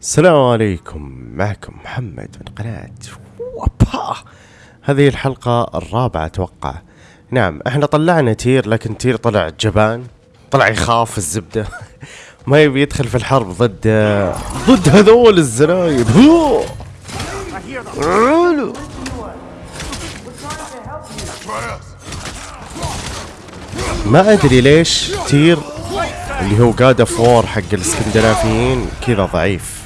السلام عليكم. معكم محمد من قناة وابا. هذه الحلقة الرابعة أتوقع. نعم إحنا طلعنا تير لكن تير طلع جبان طلع يخاف الزبدة. ما يبي يدخل في الحرب ضد ضد هذول الزرايب. ما أدري ليش تير اللي هو God of War حق الإسكندنافيين كذا ضعيف.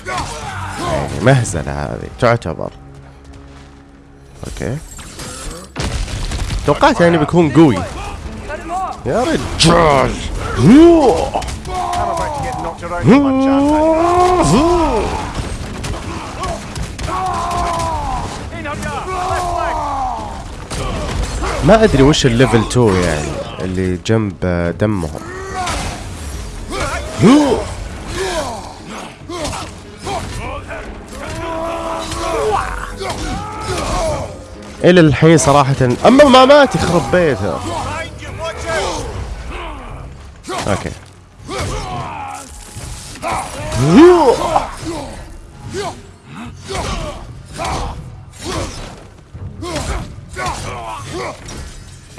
مهزلة هذه. تعتبر. okay. توقعت يعني بيكون قوي. يا رجال. ما أدري وش ال level 2 يعني اللي جنب دمهم. إلى الحين صراحة. أما ما مات يخرب بيته. okay.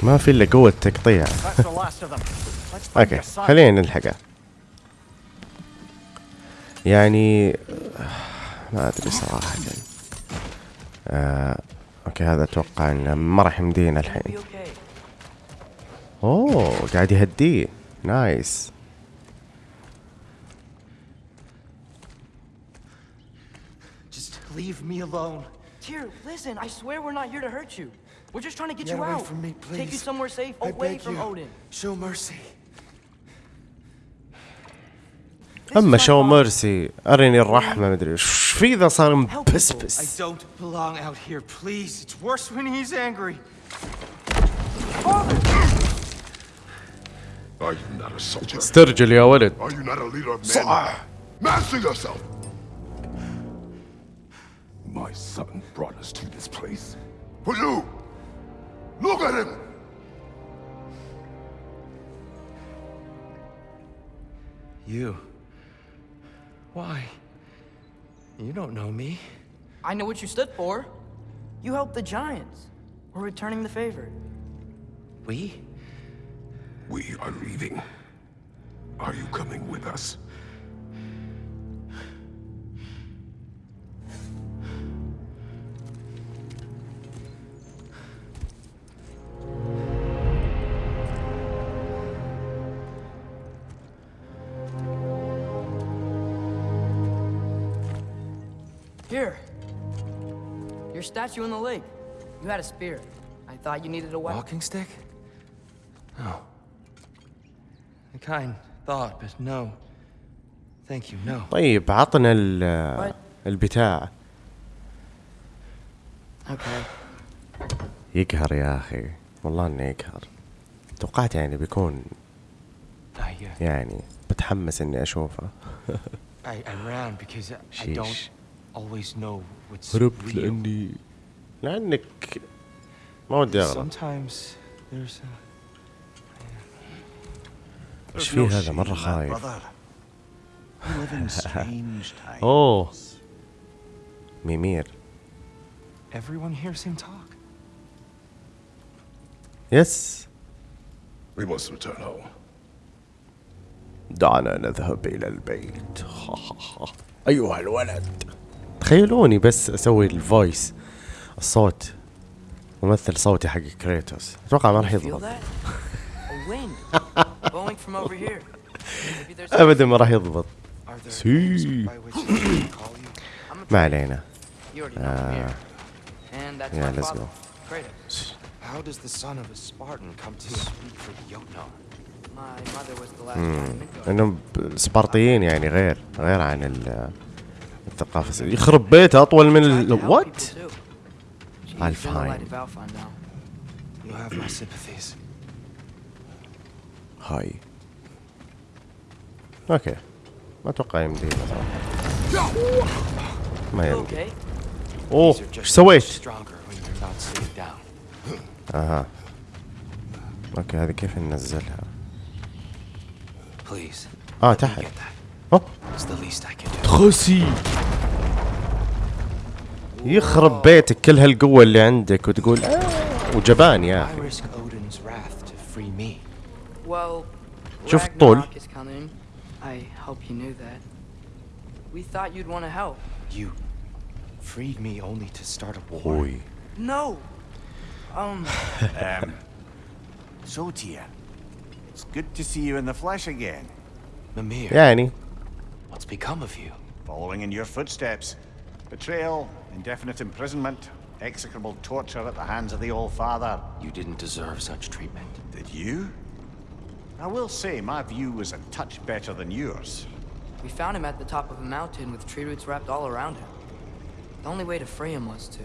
ما في إلا قوة تقطيع. okay خلينا نلحقه. يعني ما أدري صراحة. آه. اوكي هذا اتوقع انه ما راح يمدينا الحين اوه قاعد يهديه نايس Just leave me alone. Tyr, listen, I swear we're not here to hurt you. We're just trying to get Get you away out. from me, Take you please. somewhere safe, I away beg from you. Odin. Show mercy. أما شو ميرسي ارني الرحمة مدري إيش. في ذا صار مبسبس؟ استرجل يا ولد. صح ماسك yourself. My son brought us to this place. For you! Look at him! You. Why? You don't know me. I know what you stood for. You helped the Giants. We're returning the favor. We? We are leaving. Are you coming with us? Statue in the lake. You had a spear. I thought you needed a weapon. Walking stick? No. A kind thought, but no. Thank you, no. طيب عطنا ال? البتاع Okay. يقهر يا أخي والله انه يقهر توقعت يعني بيكون I, uh, يعني بتحمس اني اشوفه I, I ran because I, I don't always know what's هربت real. لاني لأنك ما ودي أغلط. Sometimes there's a... إيش في هذا؟ مرة خايف. أوه. ميمير. Everyone hears him talk. يس We must return home. دعنا نذهب إلى البيت. أيها الولد. تخيلوني بس أسوي ال voice الصوت ممثل صوتي حق كريتوس أتوقع ما راح يضبط. ابدا ما راح يضبط. ما علينا. آه. يا let's hmm. إنهم سبارتيين يعني غير غير عن الثقافة. يخرب بيته أطول من ال... I'll find. You have my sympathies. Hi. Okay. ما أتوقع يمدي صراحة. ما يمدي. أوه إيش سويت؟ أها. أوكي هذه كيف ننزلها؟ آه تحت. اوه. تخسي. يخرب بيتك كل هالقوة اللي عندك وتقول آه وجبان يا أخي شوف الطول. Ragnarok is coming. I hope you knew that. We thought you'd want to help. You freed me only to start a war. أخوي No. Um, Um, so, Tia, it's good to see you in the flesh again. Mimir, يعني what's become of you? Following in your footsteps. Betrayal, indefinite imprisonment, execrable torture at the hands of the All Father. You didn't deserve such treatment. Did you? I will say my view was a touch better than yours. we found him at the top of a mountain with tree roots wrapped all around him. The only way to free him was to,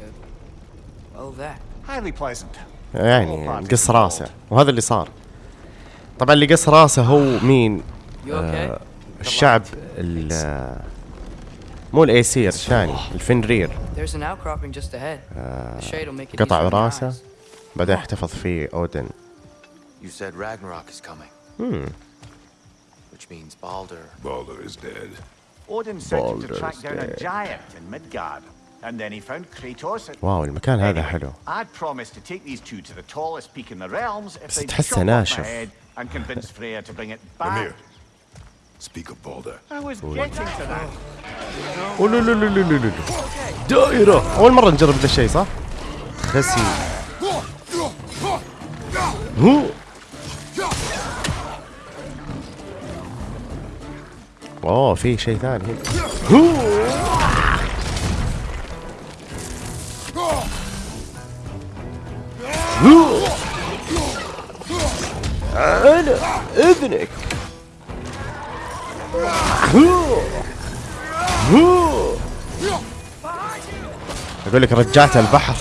well, that. Highly pleasant. يعني قص راسه وهذا اللي صار طبعا اللي قص راسه هو مين You okay? الشعب ال مو الايسير الثاني الفنرير easier قطع راسه. بعدين احتفظ فيه اودن You said Ragnarok is coming. Hmm. Which means Baldur. Baldur is dead. Odin him to track down a giant in Midgard. And then he found Kratos at واو المكان هذا حلو I'd promised to take these two to the tallest peak in the realms if بس they'd تحسه chop off my ناشف. head and convince Freya to bring it back. Speak of Baldur. I was getting to that. دائرة أول مرة نجرب ذا الشيء صح؟ خسي هو اوه في شيء ثاني هنا هو. هو. على اذنك. أقول لك رجعت البحر.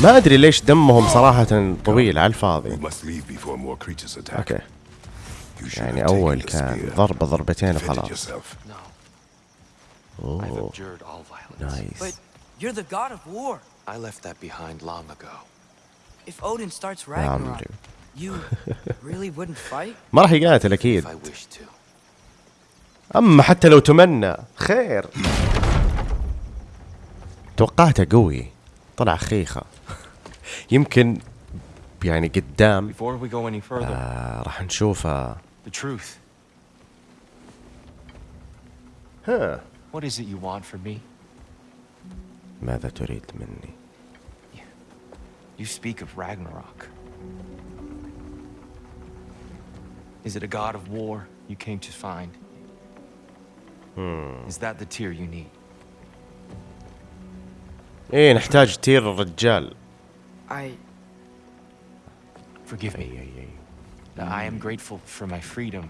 ما أدري ليش دمهم صراحة طويل على الفاضي. okay. يعني أول كان ضربه ضربتين وخلاص. أوه. nice I left that behind long ago. If Odin starts Ragnarok, you really wouldn't fight? ما راح يقاتل If أكيد I wished to. اما حتى لو تمنى خير توقعته قوي طلع خيخة يمكن يعني قدام Before we go any further, آه راح نشوفه the truth. ها What is it you want from me? ماذا تريد مني You speak of Ragnarok. Is it a god of war you came to find? Is that the tear you need? ايه نحتاج تير الرجال I. Forgive اي me. اي اي Now, I am grateful for my freedom.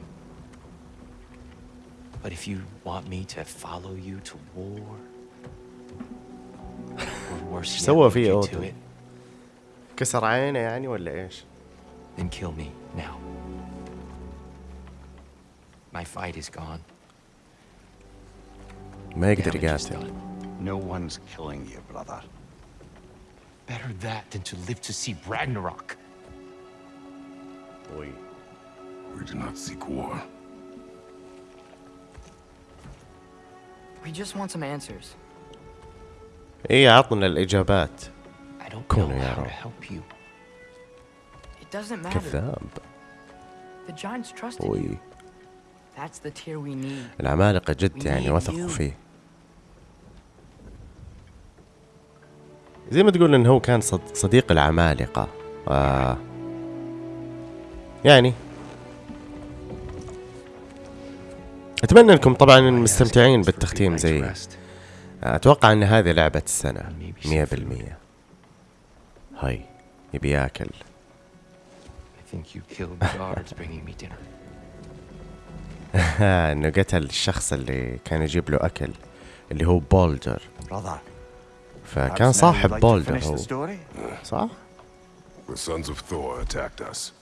But if you want me to follow you to war, or worse yet, سوى lead فيه you to أوتو؟ it, كسر عينه يعني ولا ايش؟ then kill me now. My fight is gone. ما يقدر Damage is يقاتل done. No one's killing you, brother. Better that than to live to see Ragnarok. We do not seek war. We just want some answers. إيه عطنا know كونه يا رب. كذاب. وي. العمالقة جد يعني وثقوا. فيه. زي ما تقول إنه هو كان صد- صديق العمالقة. آه. يعني. أتمنى أنكم طبعا مستمتعين بالتختيم زي أتوقع أن هذه لعبة السنة مية بالمية هاي يبي ياكل إنه قتل الشخص اللي كان يجيب له أكل اللي هو بولدر فكان صاحب بولدر هو صح؟ The sons of Thor attacked us.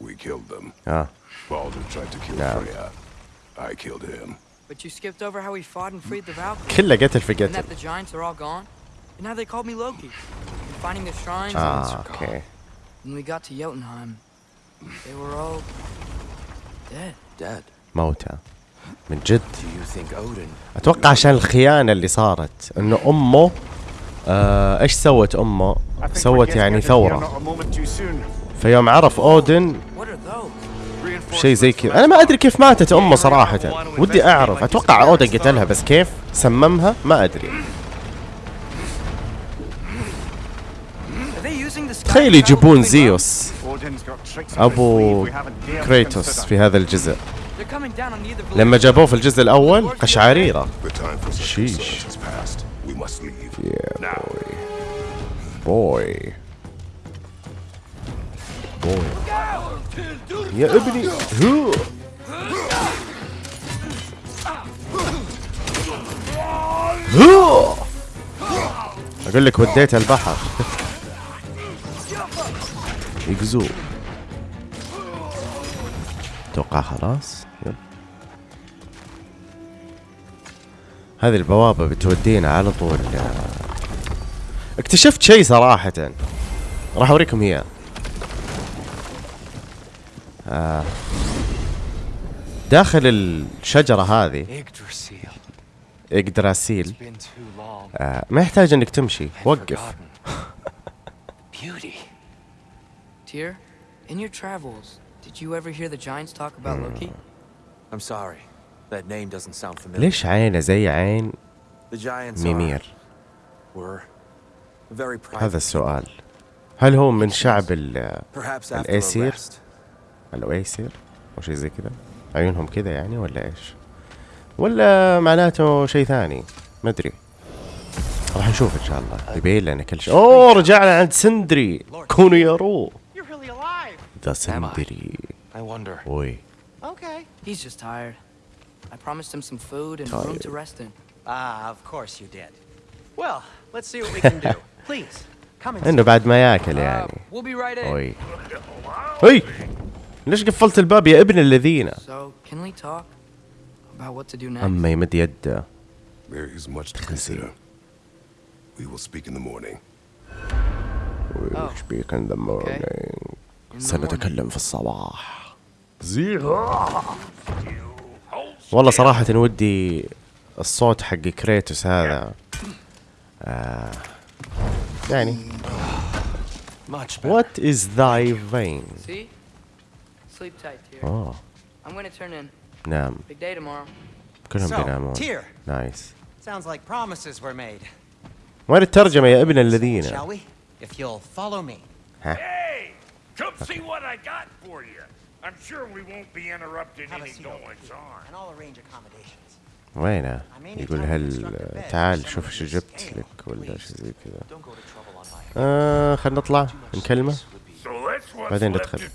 We killed them. Ah. Baldur tried to kill. نعم. Freya. I killed him. But you skipped over how we fought and freed the Valkyries. كله قتل في And قتل that the giants are all gone. And now they called me Loki. And finding the shrines. آه أوكي When we got to Jotunheim, they were all dead. Dead. موتى من جد Do you think Odin? أتوقع عشان الخيانه اللي صارت انه امه آه إيش سوت امه؟ I think we're سوت يعني soon. فيوم عرف اودن? شيء زي كذا. أنا ما أدري كيف ماتت أمه صراحة. ودي أعرف. أتوقع اودا قتلها بس كيف؟ سممها؟ ما أدري. تخيل يجيبون زيوس. أبو كريتوس في هذا الجزء. لما جابوه في الجزء الأول قشعريرة. شيش. yeah, boy. Boy. يا ابني هو هو أقول لك وديت البحر. يقزو أتوقع خلاص. يب. هذه البوابة بتودينا على طول. اكتشفت شيء صراحة. راح أوريكم إياه. آه. داخل الشجرة هذه. آه. ما يحتاج انك تمشي وقف. Tyr, in your travels, did you ever hear the giants talk about Loki? I'm sorry. That name doesn't sound familiar. ليش عينه زي عين The giants ميمير are, were very private. هذا السؤال هل هو من شعب ال- Perhaps after الأسير؟ الاواسر إيه أو شيء زي كذا؟ عيونهم كذا يعني ولا إيش؟ ولا معناته شيء ثاني؟ ما أدري. راح نشوف إن شاء الله. يبين لنا كل شيء. أوه رجعنا عند سندري. كونوا يا ذا سندري. أوي. okay he's just tired I promised him some food and room to rest in. Ah, of course you did. Well, let's see what we can do. Please, إنه بعد ما ياكل uh, يعني. We'll be ليش قفلت الباب يا ابن الذين؟ أما يمد يده. سنتكلم في الصباح. والله صراحة ودي الصوت حق كريتوس هذا. آه، يعني. What is thy vein? Sleep tight, Tyr. اوه I'm gonna turn in. نام Big day tomorrow. كلهم So, بينامون Tyr. نايس Sounds like promises were made. وين الترجمة يا ابن الذين Shall we? If you'll follow me. Hey, come see what I got for you. I'm sure we won't be a any goings here, on. and I'll arrange accommodations. وينه يقول هل تعال شوف شو جبت لك ولا شيء زي كذا آه خلينا نطلع نكلمه بعدين ندخل.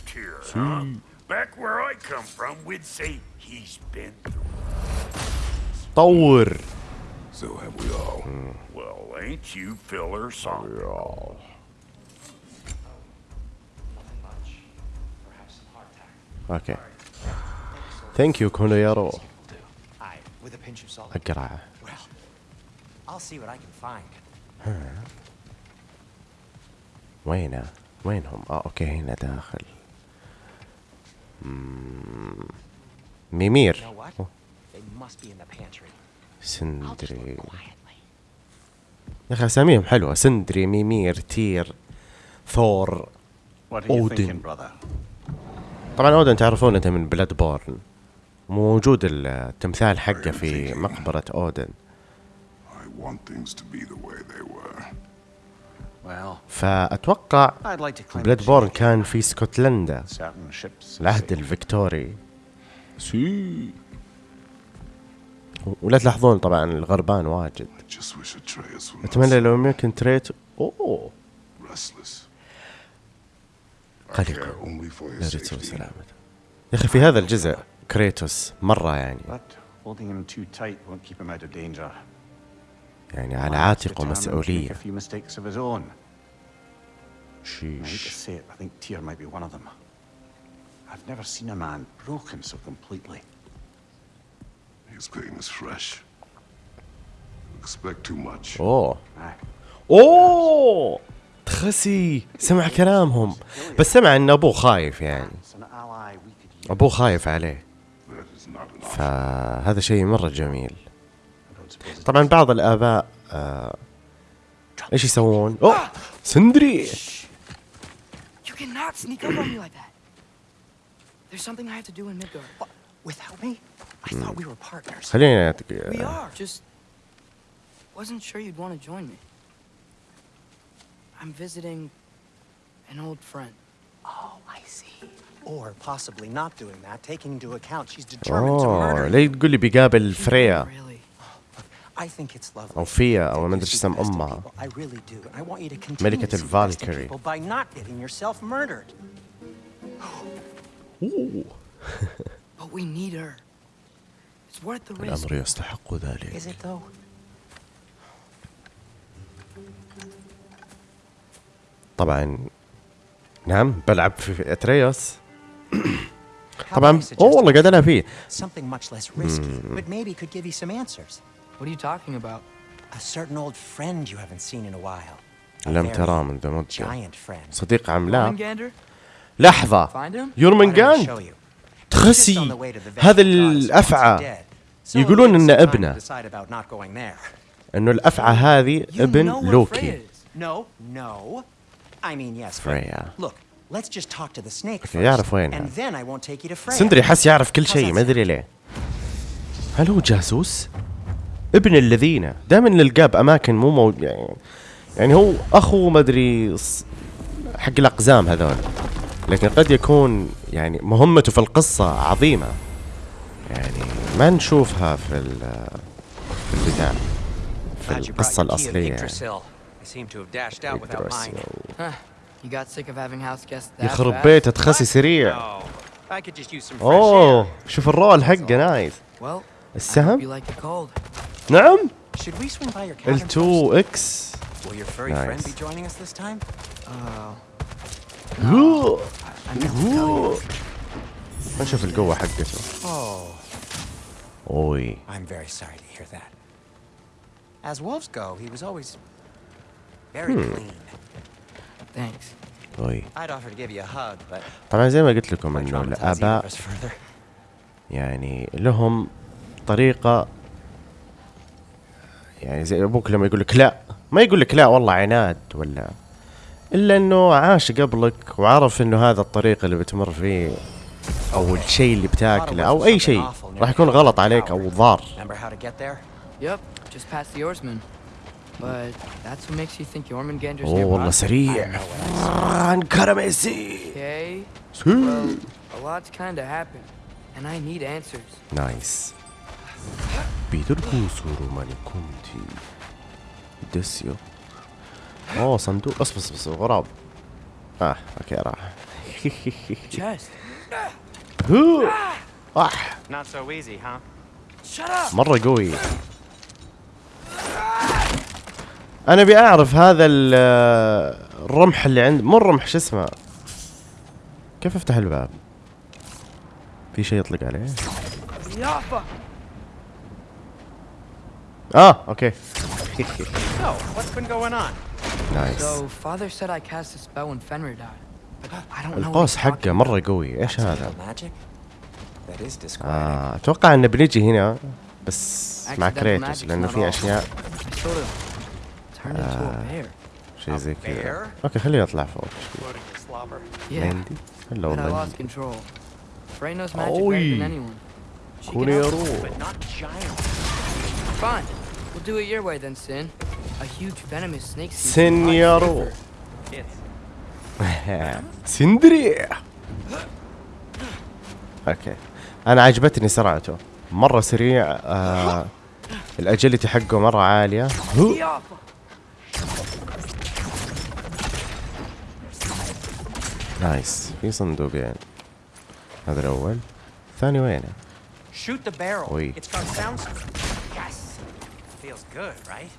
of Tyr, huh? Back where I come from, we'd say he's been through. طور So have we all. Well, ain't you filler something? اوكي ثانك يو كونو يارو Aye, with a pinch of salt. اقرع Well, I'll see what I can find. وينه وينهم اه اوكي هنا داخل just سندري look quietly. يا أخي أساميهم حلوة. سندري ميمير تير ثور brother? طبعا أودن تعرفون انت من Bloodborne موجود التمثال حقه في مقبرة أودن. Claim بلاد بورن كان في اسكتلندا. العهد الفيكتوري. سي. ولا تلاحظون طبعا الغربان واجد. أتمنى لو يمكن تريت. I قلق safety. سلامته. يا أخي في هذا الجزء كريتوس مرة يعني. يعني على عاتقه مسؤولية Own. I hate to شيش say it, I think Tyr might be one of them. I've never seen a man broken so completely. His pain is fresh. You expect too much. اوه Aye. اوه تخسي سمع كلامهم بس سمع ان ابوه خايف يعني ابوه خايف عليه. فهذا شيء مرة جميل طبعا بعض الآباء آه إيش يسوون؟ اوه سندري cannot sneak up on me like that. There's something I have to do in Midgard. What? Without me? I thought we were partners. خليني أتك... We are. Just wasn't sure you'd want to join me. I'm visiting an old friend. Oh, I see. Or possibly not doing that, taking into account she's determined to اوه murder ليه تقول لي بيقابل فريا أو Take ما see اسم the best in امها people. I really do. And I want you to continue ملكة الفالكري. people by not getting yourself murdered. But we need her. It's worth the risk. الامر يستحق ذلك Is it though? طبعا نعم بلعب في اتريوس طبعا اوه والله قاعد العب فيه What are you talking about? A certain old friend you haven't seen in a while. لم ترى منذ مدة. صديق عملاق لحظة. يورمنجاند تخسي. هذا الأفعى. يقولون أن ابنه. إنه الأفعى هذه ابن لوكي. فريا يعرف وينها سندري حس يعرف كل شيء ما أدري ليه. هل هو جاسوس؟ ابن الذين. دائما نلقاه باماكن مو موجود يعني يعني هو أخو ما أدري حق الأقزام هذول. لكن قد يكون يعني مهمته في القصة عظيمة. يعني ما نشوفها في ال- في البتاع في القصة يعني. That يخرب? بيته تخسي سريع. أوه. شوف الرول حقه نايس. السهم؟ نعم Should we swing by your cabin ال2 first? إكس Will your furry friend Nice. be joining us this time? اوه I meant to tell you. نشوف القوة حقته Oh, اوي I'm very sorry to hear that. As wolves go, he was always very clean. Thanks. اوي I'd offer to give you a hug, but طبعا زي ما قلت لكم انه الاباء. يعني لهم طريقة يعني زي أبوك لما يقول لك لا ما يقول لك لا والله عناد ولا إلا إنه عاش قبلك وعرف إنه هذا الطريق اللي بتمر فيه أو الشيء اللي بتاكله أو أي شيء راح يكون غلط عليك أو ضار. اوه والله nearby? سريع. فران كرميسي اوه صندوق. اصبر اصبر اصبر غراب. آه أوكي راح. اح up! مرة قوي. أنا أبي أعرف هذا ال- الرمح اللي عند مو الرمح شو اسمه؟ كيف أفتح الباب؟ في شيء يطلق عليه؟ Ah, oh, okay. so, what's been going on? Nice. So, father said I cast a spell when Fenrir died. I don't القوس حقه مرة قوي، إيش هذا؟ آه أتوقع إنه بنجي هنا بس مع كريتوس لأنه في أشياء. آه، شيء زي كذا. أوكي خليني أطلع فوق. شوي مندي. هلا والله. كوني يا We'll do it your way then, Sin. A huge venomous snake. Sin, yaro. سندري أوكي أنا عجبتني سرعته مرة سريع آه. الاجلتي حقه مرة عالية nice في صندوقين هذا الأول الثاني وينه؟ Good, right?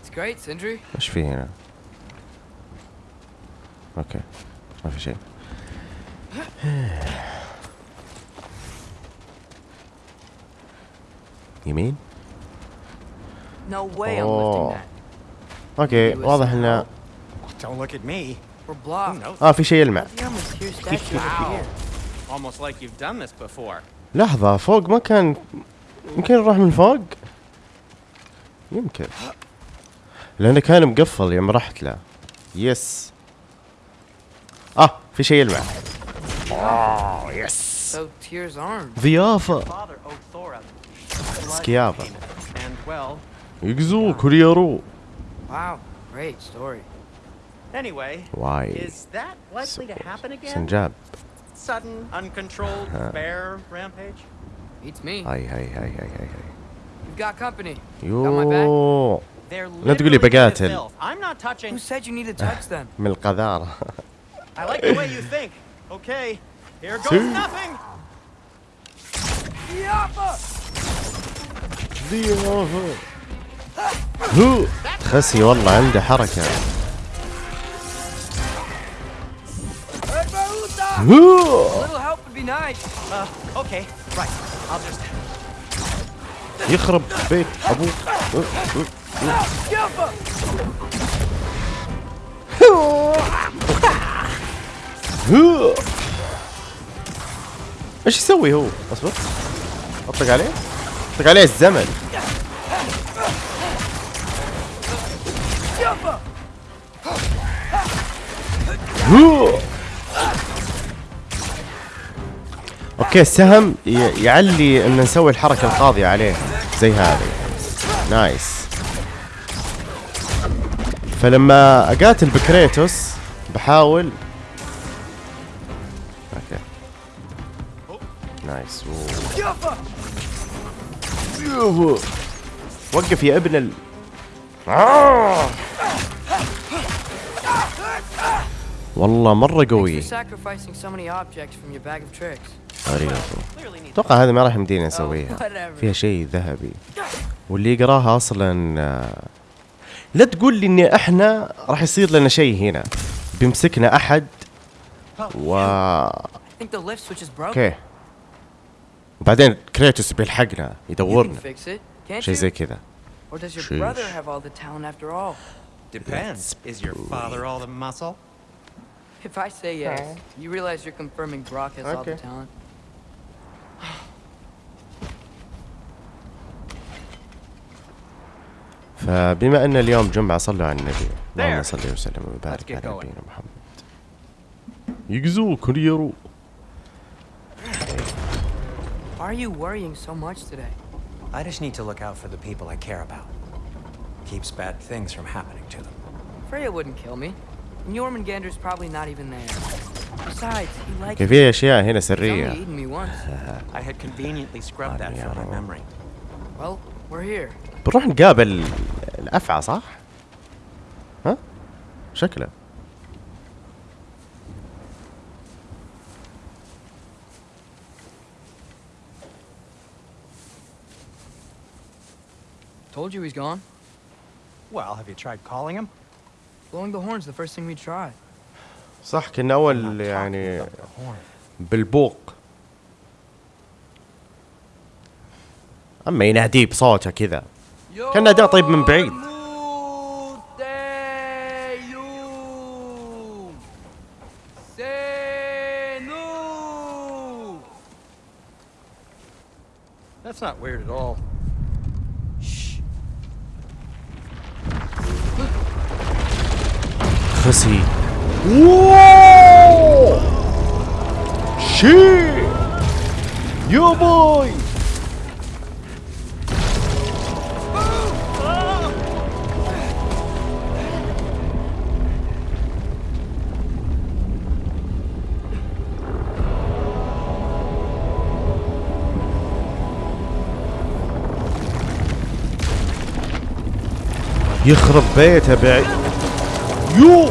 It's great, Sindri. إيش في هنا okay ما في شيء يمين No way I'm Oh. lifting that. okay واضح انه Don't look at me. We're blocked. آه في شيء يلمع. Almost like you've done this before. لحظة فوق ما كان يمكن نروح من فوق يمكن لأنه كان مقفل يوم رحت له يس آه في شيء يلمع آه يس So Tyr's armed. ضيافة Father owed Thor a blood سكيافة payment, and well, يقزو كوريارو Wow, great story. anyway, واي is that likely to happen again? سنجاب Sudden, uncontrolled bear rampage? Beats me. هاي هاي هاي هاي هاي You've لا تقول لي بقاتل. من القذارة. خسي والله عنده حركة. هو. يخرب بيت أبوك. إيش يسوي هو؟ أصبر أطلق عليه أطلق عليه الزمن هو. okay السهم يعلي إن نسوي الحركة القاضية عليه. زي هذه. nice. فلما أقاتل بكريتوس بحاول. okay. nice. أوه. وقف يا ابن ال. والله Thanks قوي غريبه أتوقع هذا ما راح يمدينا نسويها فيها شيء ذهبي. واللي يقراها أصلا آه، لا تقول لي ان إحنا راح يصير لنا شيء هنا. بيمسكنا أحد و oh, أوكي. بعدين كريتوس بيلحقنا يدورنا. شيء زي كذا. Depends. Is your father all the muscle? If I say yes, you realize you're confirming Brock has all the talent. فبما ان اليوم جمعة صلوا على النبي اللهم. صل وسلم وبارك على. نبينا محمد يقزو كوريرو Why are you worrying so much today? I just need to look out for the people I care about. Keeps bad things from happening to them. Freya wouldn't kill me. And Jormungandr's probably not even there. Besides, he likes me. في اشياء هنا He's only سرية eaten me once. I had conveniently scrubbed that from my memory. Well. بنروح نقابل الافعى صح؟ ها؟ شكله Told you he's gone. Well, have you tried calling him? Blowing the horn's the first thing we tried. صح كنا اول يعني. بالبوق أما يناديه بصوته كذا. كان اداء طيب من بعيد. That's not weird at all. خسي. شي يا باي يخرب بيته بعيد. yo!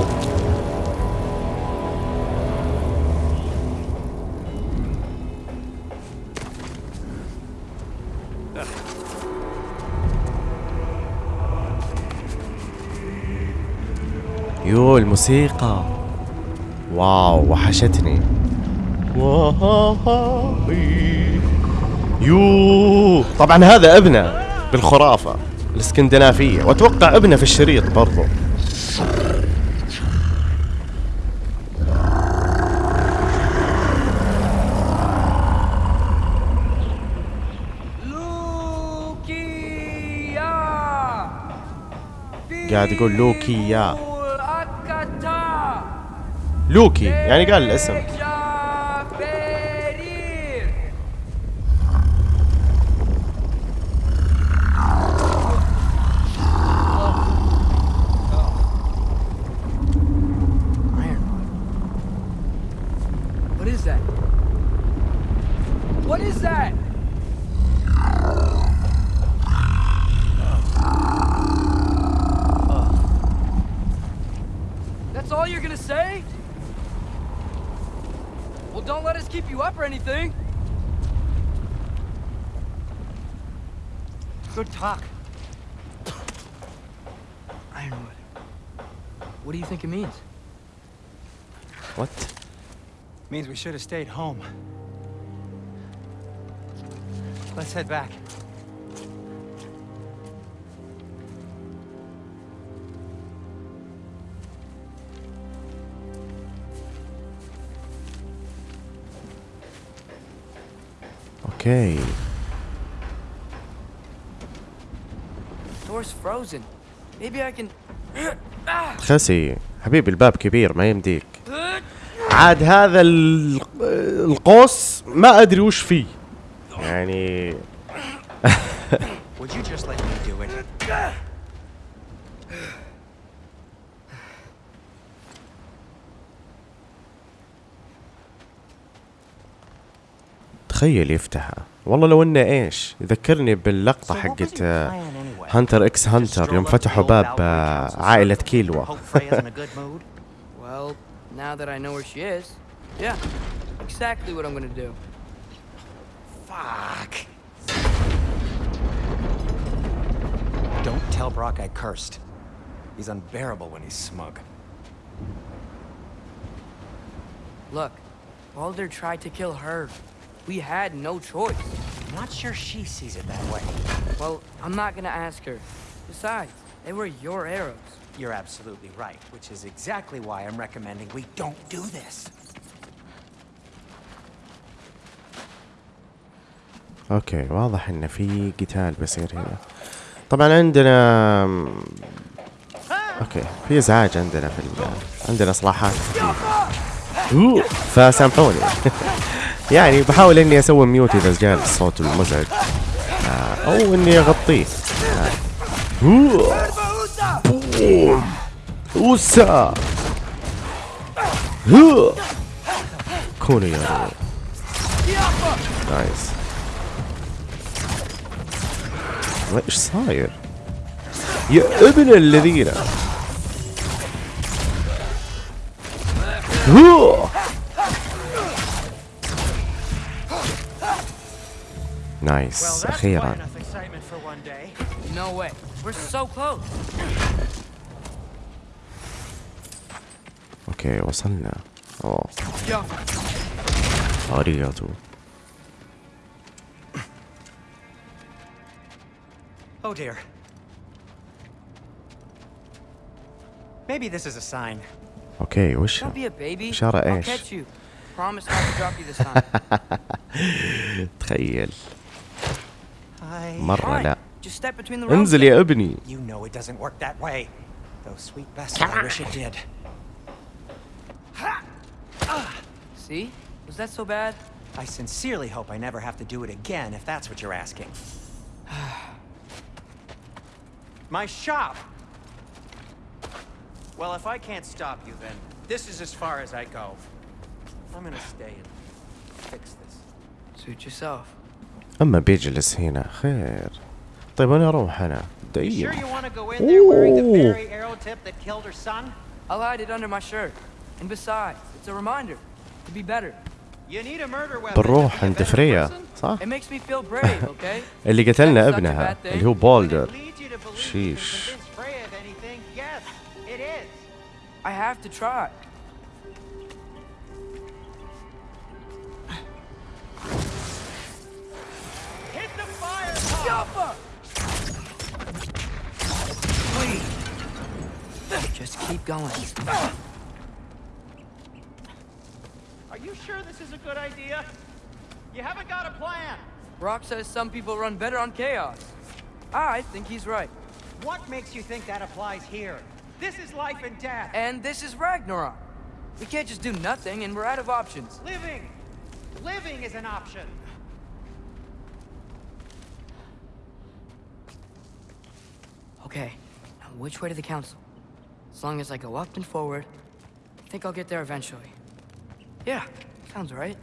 yo الموسيقى. wow وحشتني. yo طبعا هذا ابنه بالخرافة. الإسكندنافية. وأتوقع ابنه في الشريط برضو. قاعد يقول لوكي يا لوكي يعني قال الاسم. you up or anything. Good talk. Ironwood. What do you think it means? What? It means we should have stayed home. Let's head back. أوكي Door's frozen. Maybe I can. خسي حبيبي الباب كبير ما يمديك عاد هذا ال- القوس ما أدري وش فيه يعني تخيل يفتحها والله لو انه ايش يذكرني باللقطة So what was حقت your آه، plan anyway? هانتر اكس Just هانتر يوم stroll up to فتحوا the old باب Valkyrie آه، Council عائلة circle, كيلوا Hope Freya's in a good mood. Well, now that I know where she is, yeah, exactly what I'm gonna do. Fuck. Don't tell Brock I cursed. He's unbearable when he's smug. Look, Baldur tried to kill her. We had no choice. I'm not sure she sees it that way. Well, I'm not gonna ask her. Besides, they were your arrows. You're absolutely right, which is exactly why I'm recommending we don't do this. اوكي واضح ان في قتال بيصير هنا طبعا عندنا اوكي في ازعاج عندنا في ال... عندنا اصلاحات كثير. أوه، فسامحوني يعني بحاول إني أسوي mute إذا جاء الصوت المزعج آه، أو إني أغطيه آه. boom. أوسا أوه. كونوا يا. nice إيش صاير؟ يا ابن الذين هو. نايس اخيرا enough excitement for one day. No way. We're so close. اوكي وصلنا اوه Yo, اريغاتو Oh dear. Maybe this is a sign. اوكي وش don't be a baby. إشارة I'll إيش؟ catch you. Promise not to drop you this time. تخيل I. مرة لا Fine. Just step between the rows. انزل يا ابني You know it doesn't work that way. Though, sweet Bessel, I wish it did. See? Was that so bad? I sincerely hope I never have to do it again, if that's what you're asking. My shop! Well, if I can't stop you, then this is as far as I go. I'm gonna stay and fix this. Suit yourself. أما بيجلس هنا خير. طيب أنا أروح أنا. دايما بنروح عند فريا. صح؟ اللي قتلنا ابنها اللي هو بولدر شيش. Fire! Jumper! Just keep going. Are you sure this is a good idea? You haven't got a plan. Brock says some people run better on chaos. Ah, I think he's right. What makes you think that applies here? This is life and death. And this is Ragnarok. We can't just do nothing, and we're out of options. Living! Living is an option. Okay, now which way to the council? As long as I go up and forward, I think I'll get there eventually. Yeah, sounds right.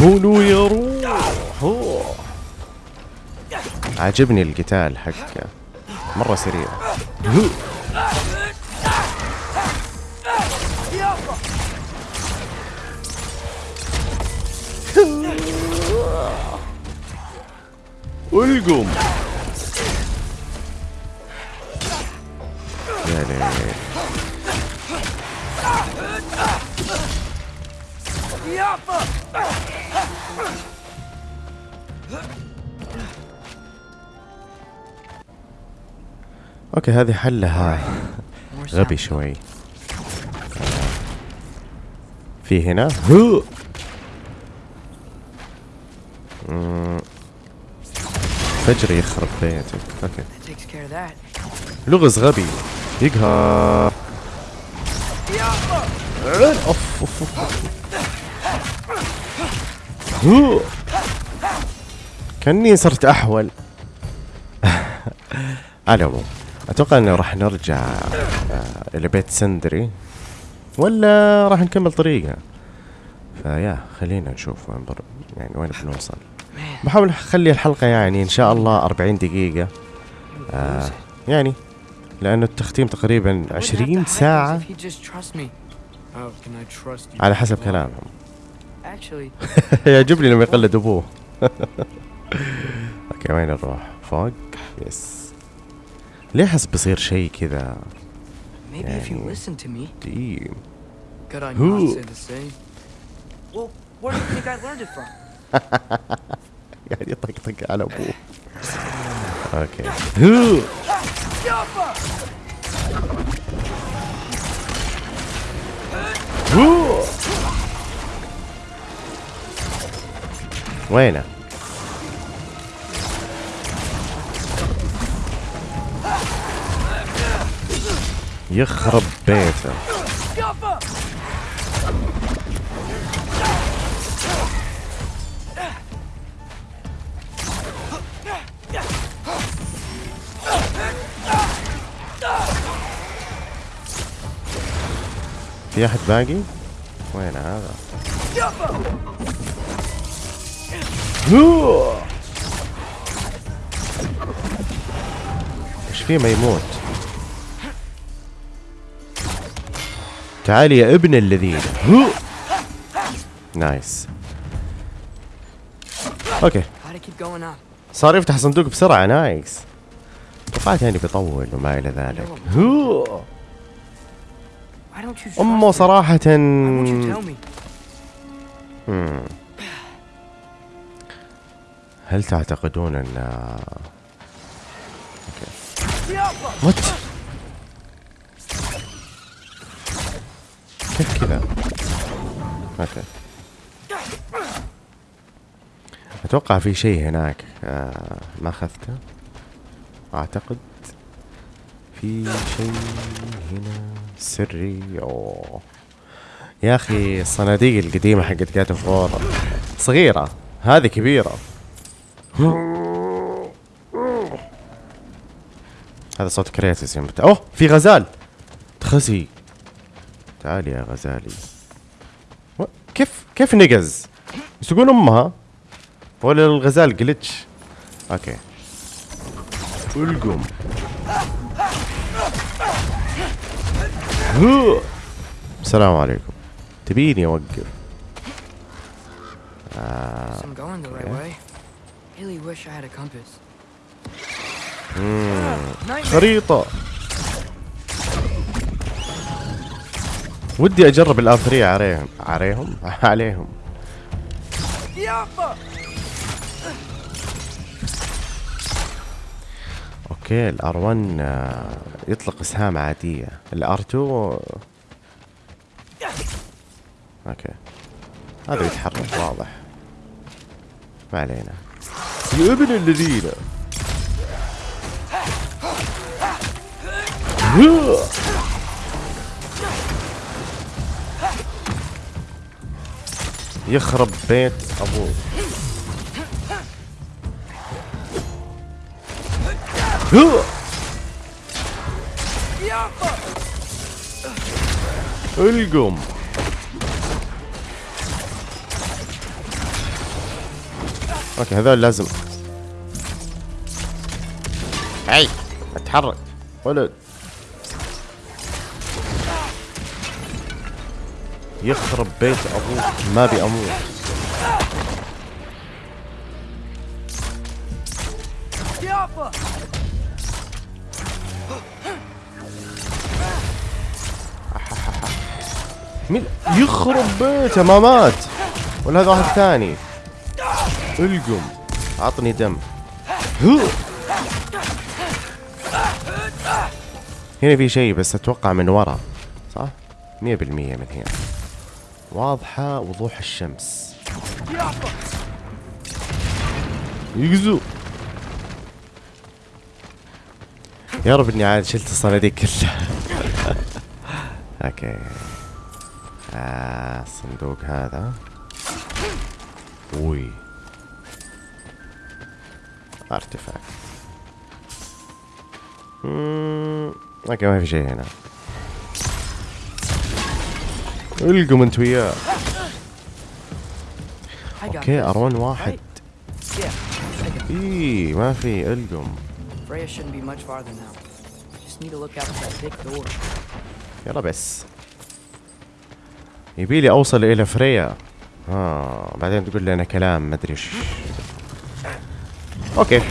كونوا يا روح أوه. عاجبني القتال حقه مرة سريع يا ليل أوكي هذه حلها. غبي. شوي. في هنا؟ هو! مم. فجر يخرب بيتك. أوكي. لغز غبي. يقهر. أوف أوف أوف. كأني صرت أحول. على العموم أتوقع انه راح نرجع آه، إلى بيت سندري. ولا راح نكمل طريقة. فيا خلينا نشوف وين بر... يعني وين بنوصل. بحاول أخلي الحلقة يعني إن شاء الله 40 دقيقة. آه يعني لأنه التختيم تقريبا 20 ساعة. على حسب كلامهم. يعجبني لما يقلد أبوه. okay وين نروح؟ فوق؟ yes ليه حس بصير شيء كذا؟ يعني يعني يطقطق على أبوه أوكي. وينه؟ يخرب بيته في أحد باقي؟ وين هذا؟ إيش فيه ما يموت؟ تعال يا ابن الذين. nice okay. صار يفتح صندوق بسرعة nice توقعت يعني بيطول وما إلى ذلك أمه? صراحة? مم. هل تعتقدون أن وات كيف كذا أوكي أتوقع في شيء هناك آه ما أخذته أعتقد في شيء هنا سري. أوه. يا أخي الصناديق القديمة حقت جات فور صغيرة هذه كبيرة. هذا صوت كريتوس يوم. أوه في غزال. تخزي. تعال يا غزالي. كيف كيف نقز؟ يسوقون أمها؟ ولا الغزال جلتش أوكي. ألقم. السلام عليكم. تبيني أوقف. آه. خريطة. ودي أجرب الاثريه عليهم عليهم عليهم. okay ال R 1 آه، يطلق إسهام عادية. ال R 2 okay. هذا يتحرك واضح. ما علينا. يا ابن الذين! يخرب بيت أبوه. القم. أوكي هذول لازم. هاي اتحرك. ولد. يخرب بيت أبوك. ما ابي أموت مين يخرب بيته ما مات ولا هذا واحد ثاني. القم. عطني دم. هو. هنا في شيء بس أتوقع من ورا. صح؟ مية بالمية من هنا. واضحة وضوح الشمس. يقزو. يا رب إني عاد شلت الصناديق كلها. okay. الصندوق هذا. أوي. اممم okay ما في شيء هنا. ألقم أنت وياه. okay أرون واحد. إي ما في ألقم. يلا بس. يبيلي أوصل إلى فريا آه بعدين تقول لي أنا كلام ما أدري إيش okay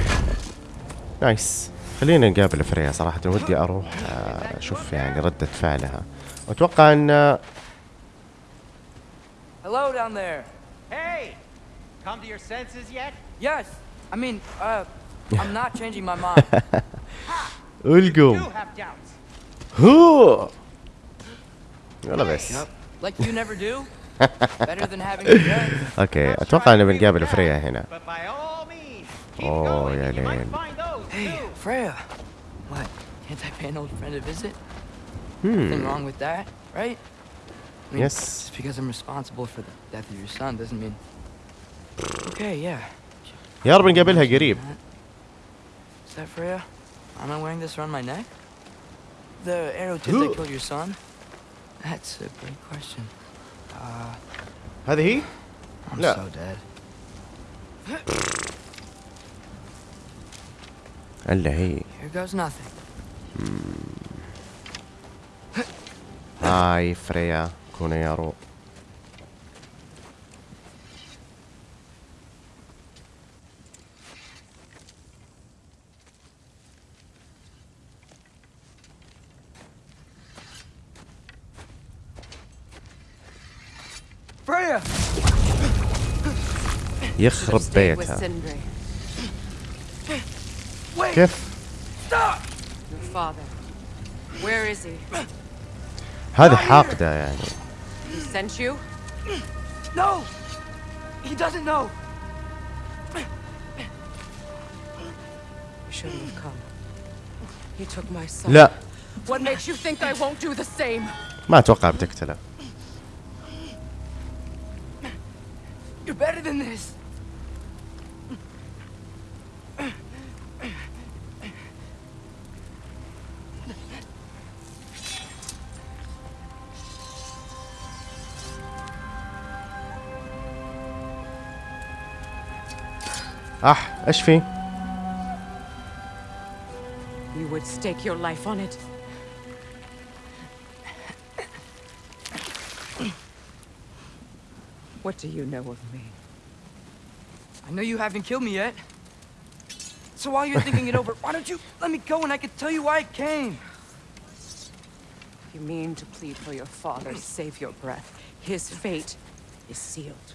nice خلينا نقابل فريا صراحة ودي أروح آه، أشوف يعني ردة فعلها واتوقع إن Hello down there. Hey! Come to your senses yet? Yes. I mean, uh, I'm not changing my mind. القم. هو يلا بس like you never do. Better than having regrets. اوكي Not اتوقع trying ان to be بنقابل bad, فريا هنا But by all means, keep Oh, going. yeah, you might Lane. find those Hey, too. Freya. What? Can't I pay an old friend a visit? Nothing Hmm. wrong with that, right? I mean, Yes. Just because I'm responsible for the death of your son doesn't mean. Okay, yeah. يا رب نقابلها قريب Is that Freya? Am I wearing this around my neck? The arrow tip that killed your son? That's a great question. Uh, هذه هي؟ I'm لا. so dead. الا هي Here goes nothing. هاي فريا كوني يا رو Freya! يخرب Stayed with بيتها Sindri, كيف your father. Where is he? هذه حاقدة يعني He sent you? No! He doesn't know! You shouldn't have come. He took my son. لا What makes يخرب بيتها. كيف؟ هذا حاقدة يعني. لا. ما أتوقع بتقتله You're better than this. اح ايش في You would stake your life on it. What do you know of me? I know you haven't killed me yet. So while you're thinking it over, why don't you let me go and I can tell you why I came? You mean to plead for your father, save your breath. His fate is sealed.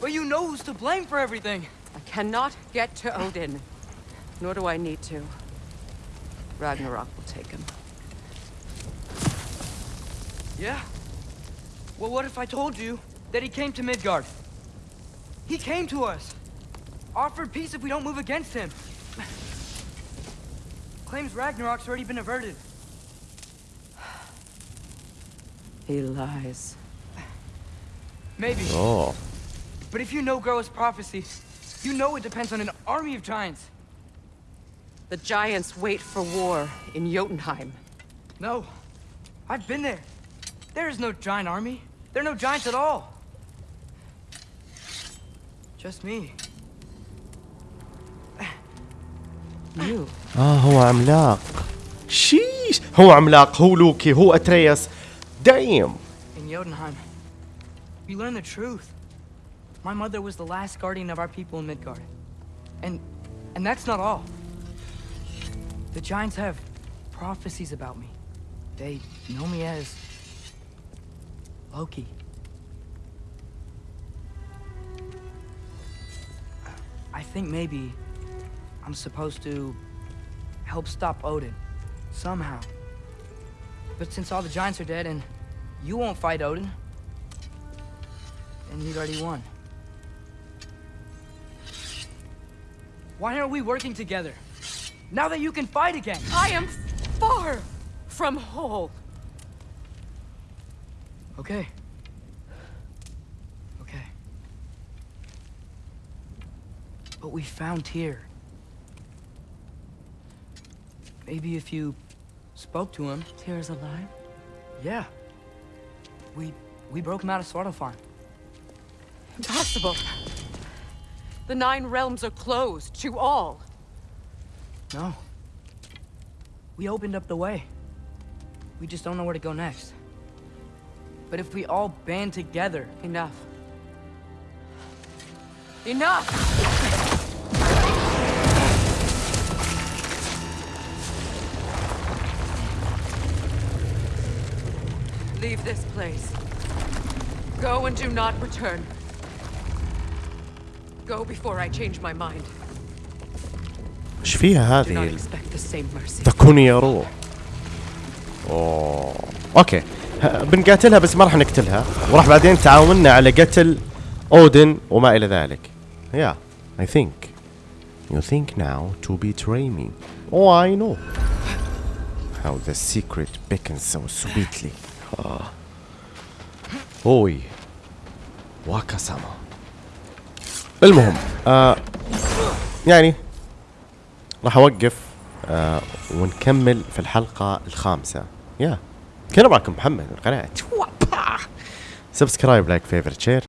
But you know who's to blame for everything. I cannot get to Odin. Nor do I need to. Ragnarok will take him. Yeah? Well, what if I told you that he came to Midgard? He came to us. Offered peace if we don't move against him. Claims Ragnarok's already been averted. He lies. Maybe. Oh. But if you know Groa's prophecy, you know it depends on an army of giants. The giants wait for war in Jotunheim. No. I've been there. There is no giant army. There are no giants at all. Just me. You. اه هو عملاق شيش هو عملاق هو لوكي هو اترياس دايم In Jotunheim, we learn the truth. My mother was the last guardian of our people in Midgard. And and that's not all. The giants have prophecies about me. They know me as Loki. I think maybe I'm supposed to help stop Odin somehow. But since all the giants are dead and you won't fight Odin, then you'd already won. Why aren't we working together? Now that you can fight again! I am far from whole. Okay. Okay. But we found Tyr. Maybe if you spoke to him. Tyr's alive? Yeah. We we broke him out of Svartalfheim. Impossible. The Nine Realms are closed to all. No. We opened up the way. We just don't know where to go next. But if we all band together, Enough. Enough! Leave this place. Go and do not return. Go before I change my mind. ايش فيها Do not هذه expect the same mercy. تكوني يا رو اوه اوكي ه- بنقاتلها بس ما راح نقتلها وراح بعدين تعاوننا على قتل اودن وما الى ذلك يا I think you think now to betray me oh I know how the secret beckons so sweetly آه. اوي واكاساما المهم آه يعني راح أوقف آه ونكمل في الحلقة الخامسة. يا كنا معكم محمد من قناة سبسكرايب لايك فيفرت شير